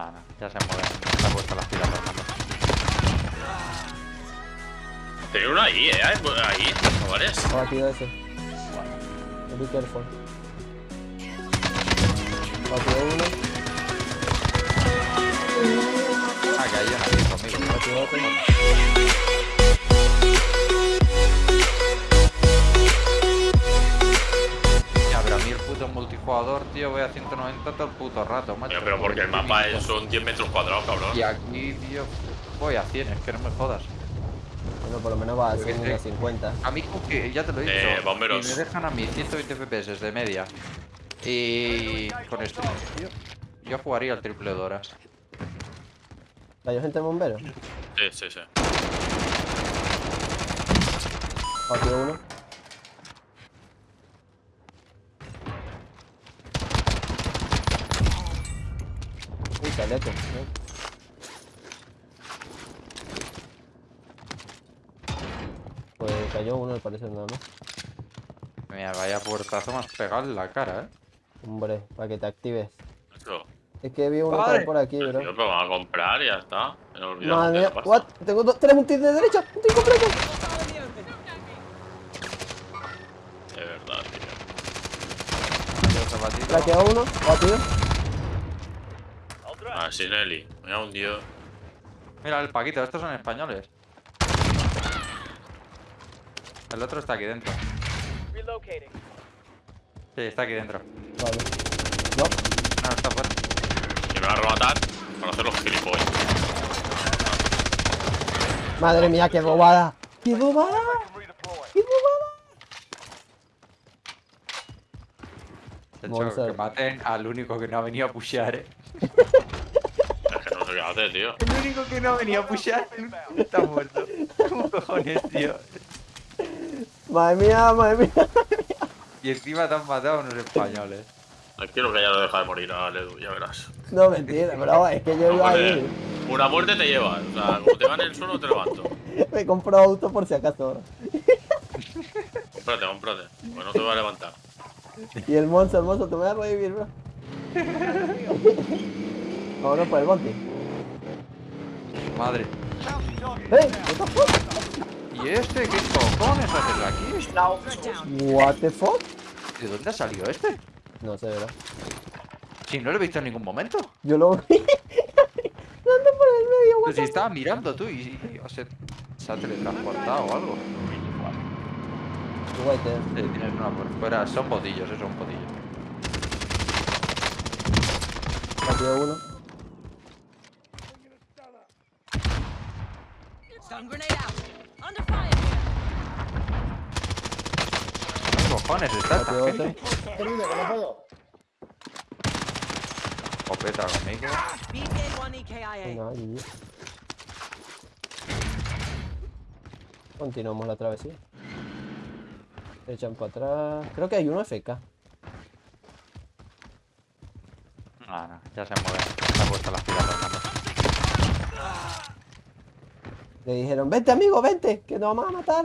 Ah, no, ya se mueve. Se ha puesto las pilas Fernando. Tenía uno ahí, eh. Ahí, chavales. Abatido ese. Be careful. Abatido uno. Ah, que hay una aquí conmigo. Abatido otro. Tío, voy a 190 todo el puto rato, macho. Pero porque el mapa es- son 10 metros cuadrados, cabrón. Y aquí, tío, voy a 100, es que no me jodas. Bueno, por lo menos va a Porque 100 este- a 50. A mí, que ya te lo he dicho. Eh, bomberos. Y me dejan a mí 120 FPS de media. Y con esto, tío, yo jugaría al triple de horas. ¿Cayó gente en bombero? Sí, sí, sí. Abatido uno. Pues cayó uno, al parecer nada más. Mira, vaya puertazo más pegado en la cara, eh. Hombre, para que te actives. Eso. Es que vi uno por aquí, bro. pero vamos a comprar y ya está. Me olvidado Madre mía, what? Tengo dos, tres, un tir de derecha, un tir completo. De verdad, tío. Yo. Traqueo uno, batido. Sinelli. Me ha hundido. Mira el Paquito, estos son españoles. El otro está aquí dentro. Relocating. Sí, está aquí dentro. Vale. No, No, está fuera. Que me va a rematar para hacer los gilipollas. madre mía, qué bobada. ¡Qué bobada! ¡Qué bobada! De hecho, que maten al único que no ha venido a pushear, eh. Es que no sé qué hacer, tío. El único que no ha venido a pushear está muerto. ¿Cómo cojones, tío? Madre mía, madre mía. Y encima te han matado unos españoles. No quiero que ya lo deja de morir a Ledu, ya verás. No, mentira, bro, es que yo iba ahí. Una muerte te lleva. O sea, como te va en el suelo, te levanto. Me compro auto por si acaso. Cómprate, cómprate. Pues no te va a levantar. Y el monstruo, el monstruo, te voy a revivir, bro. Vámonos por el monte. Madre. ¿Y este qué cojones haces aquí? What the fuck? ¿De dónde ha salido este? No sé, bro. Si no lo he visto en ningún momento. Yo lo vi. Dando por el medio, Pues si estaba mirando tú y, y- o sea, se ha teletransportado o algo. Sí, tienes una por fuera. Son botillos, eso, son botillos. Batido uno. Stun grenade out. Under fire here. ¿Qué cojones está esta Batido otro. gente? Copeta conmigo. BK1 EKIA. Venga, GG. Continuamos la travesía. Se echan para atrás. Creo que hay uno FK. Ah, no, ya se mueve. Se ha puesto las pilas Fernando. Le dijeron, vente amigo, vente, que nos vamos a matar.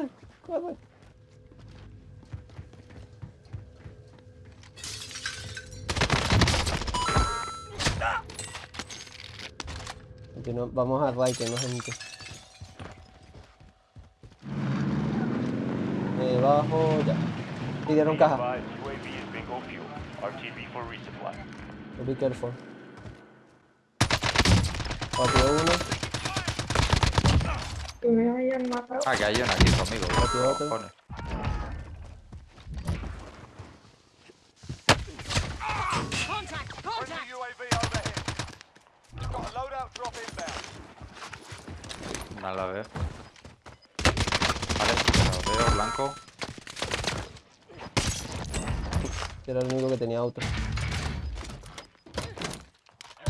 Continu- Vamos a Ray, que no gente. Debajo, ya. Pidieron caja. Be careful. Patio uno, Que me hayan matado. Ah, que hay una aquí conmigo. ¿qué Otro, otro. cojones? No la veo. Vale, lo veo, blanco. que era el único que tenía auto.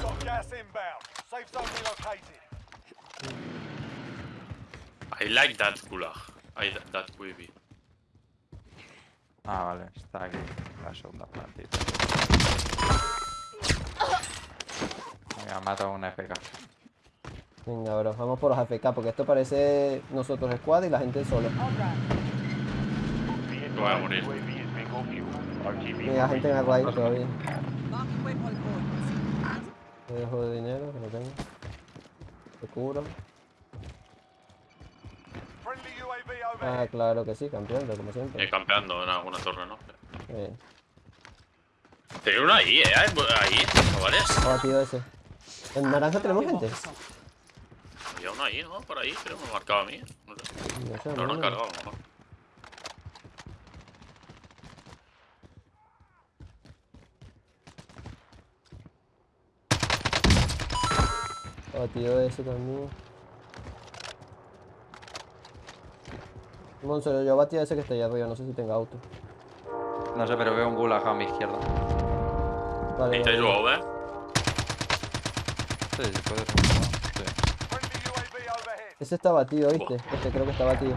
Got gas inbound. Safe zone relocated. I like that gulag. I like that UAV. Ah, vale, está aquí. La segunda plantita. Venga, mata a una FK. Venga, bro, vamos por los AFK, porque esto parece nosotros squad y la gente solo. Be voy a morir. For gente en el raid todavía. Te dejo de dinero, que lo tengo. Te cubro. Ah, claro que sí, campeón, como siempre. Eh, campeando en alguna torre, ¿no? Bien. Tenía uno ahí, ¿eh? Ahí, chavales. Abatido ese. En naranja tenemos gente. Había uno ahí, ¿no? Por ahí, creo que me marcaba a mí. No sé. No sé, Pero no no, han cargado, ¿no? Abatido ese también. Monzo, yo abatido ese que está allá arriba, no sé si tenga auto. No sé, pero veo un gulag a mi izquierda. Vale, ¿Y te vale. ayudó, eh? Sí, sí, puede ser. Sí. Ese está batido, ¿viste? Este creo que está batido.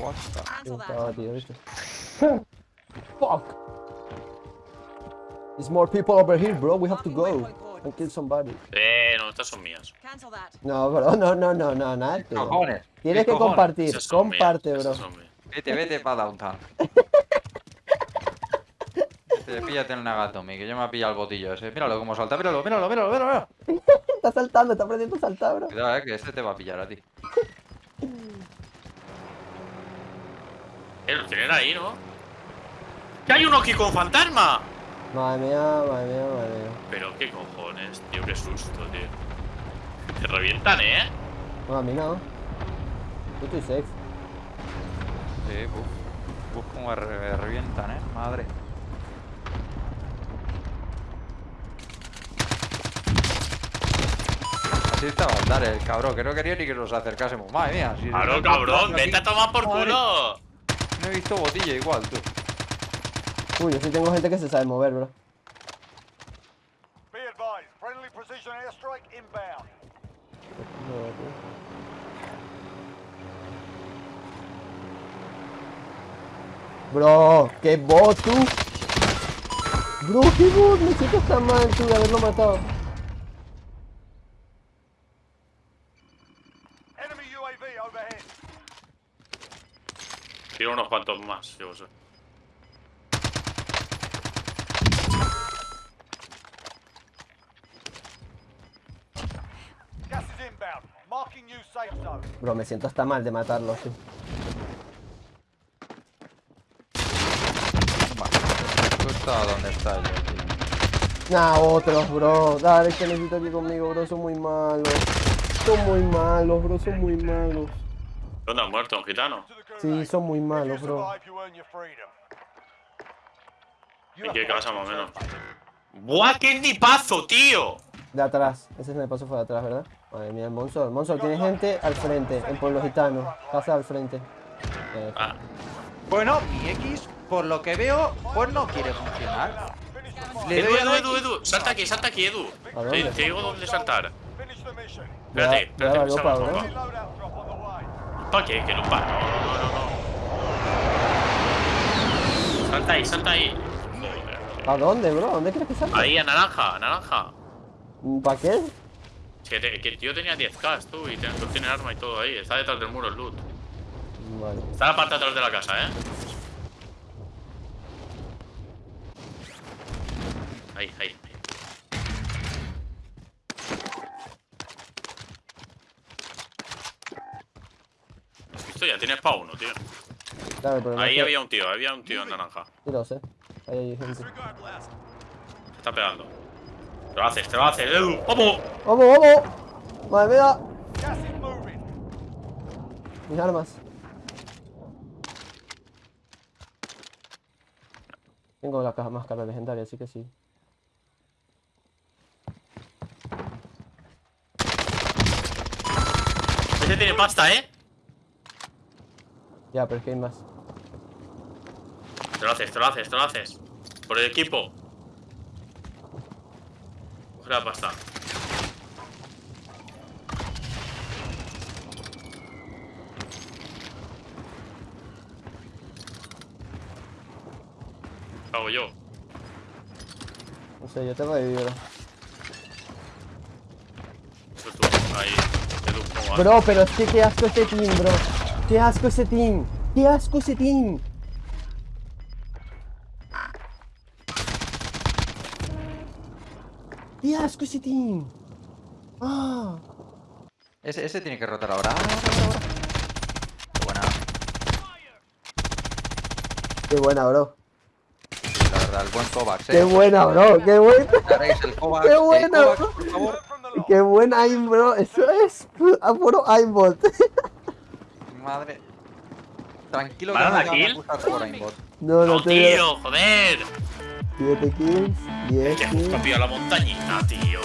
What the- Sí, Cancel está batido, ¿viste? Fuck! There's more people over here, bro. We have to go and kill somebody. Eh, no, estas son mías. No, bro, no, no, no, no, nada. tío. Cojones. Tienes ¿Qué que cojones? compartir, mías, comparte, bro. Vete, vete para downtown. Te píllate el Nagatomi, que yo me ha pillado el botillo ese. Míralo cómo salta, míralo, míralo, míralo, míralo. Está saltando, está aprendiendo a saltar, bro. Cuidado, eh, que este te va a pillar a ti. Eh, lo tienen ahí, ¿no? ¡Que hay uno aquí con fantasma! Madre mía, madre mía, madre mía. Pero qué cojones, tío, qué susto, tío. Te revientan, ¿eh? No, a mí no. Yo estoy safe. Sí, buf. Buf, como re- revientan, eh. Madre. Así estaba andar el cabrón, que no quería ni que nos acercásemos. Madre mía, si Claro, cabrón, vete a tomar por Madre, culo. No he visto botillo igual, tú. Uy, yo sí tengo gente que se sabe mover, bro. Be advised. Friendly precision airstrike inbound. Bro, qué bot tú. Bro, qué bot, me siento tan mal tú de haberlo matado. Enemy UAV overhead. Tiro unos cuantos más, yo sé. Gas is inbound. Marking new safe zone. Bro, me siento hasta mal de matarlo, sí. Donde está yo, tío. Nah, otros, bro. Dale, que necesito aquí conmigo, bro. Son muy malos. Son muy malos, bro. Son muy malos. ¿Dónde han muerto? ¿Un gitano? Sí, son muy malos, bro. survive, you earn your freedom. You ¿En have qué casa, más o menos? ¡Buah, qué nipazo, tío! De atrás. Ese snipazo fue de atrás, ¿verdad? Madre mía, el Monsol. Monsol, tiene gente al frente, en Pueblo Gitano. Casa al frente. Eh, Ah, Bueno, mi X, por lo que veo, pues no quiere funcionar. Le Edu, doy a Edu, Edu. Edu. Salta aquí, salta aquí, Edu. ¿A dónde? Te, te digo dónde saltar. Espérate, espérate que. ¿Para qué? ¿Qué lupa? No, no, no, no. Salta ahí, salta ahí. ¿A dónde, bro? ¿Dónde crees que salga? Ahí, a naranja, a naranja. ¿Para qué? Que, te- que el tío tenía 10k tú y tiene, tiene arma y todo ahí. Está detrás del muro el loot. Vale. Está en la parte de atrás de la casa, ¿eh? Ahí, ahí. ahí. Esto ya tiene pa' uno, tío. Claro, Ahí había un tío, había un tío en naranja. Sí, lo sé. Ahí hay gente. Se está pegando. Te lo haces, te lo haces, Edu. ¡Vamos! ¡Vamos, vamos! ¡Madre mía! Mis armas. Tengo la caja máscara legendaria, así que sí. Ese tiene pasta, ¿eh? Ya, pero es que hay más. Te lo haces, te lo haces, te lo haces. Por el equipo. Coge la pasta. ¿Qué hago yo? No sé, yo te reviví, bro. Pues tú, ahí. Bro, pero es que qué asco ese team, bro. Qué asco ese team. Qué asco ese team. Ese team. Ah. Ese, ese tiene que rotar ahora. Ah, ahora, ahora. Qué buena. Qué buena, bro. La verdad, el buen Kovacs, eh. Qué buena, bro. Qué buena. El Kovacs. Qué el buena, Kovacs, por favor. Loss. Qué buena aim, bro. Eso es a puro aimbot. Madre. Tranquilo ¿Me que no me la va a kill? gustar jugar aimbot. No, no tío, joder. 7 kills, 10 Que hemos kills. cambiado la montañita, tío.